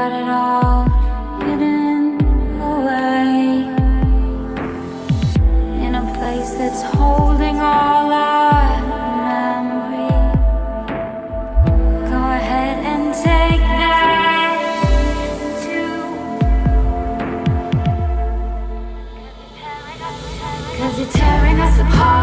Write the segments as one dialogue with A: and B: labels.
A: got it all hidden away. In a place that's holding all our memory Go ahead and take that too. Cause you're tearing us apart.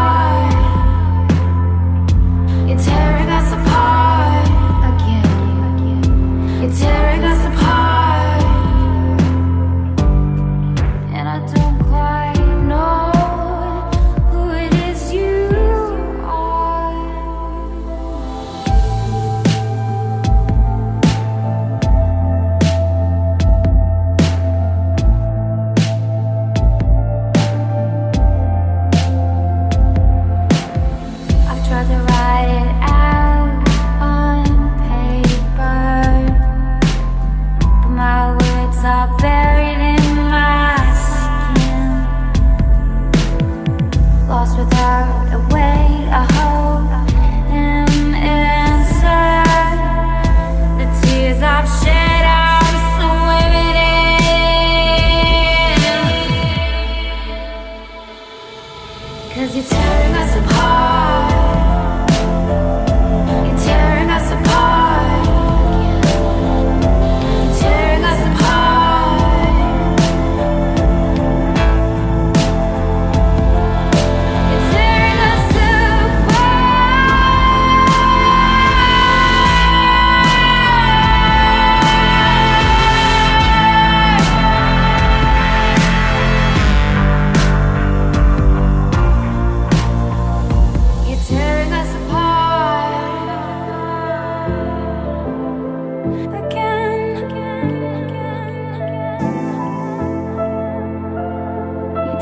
A: Cause you tell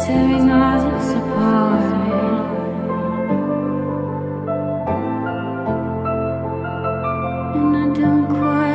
A: tearing us apart. And I don't quite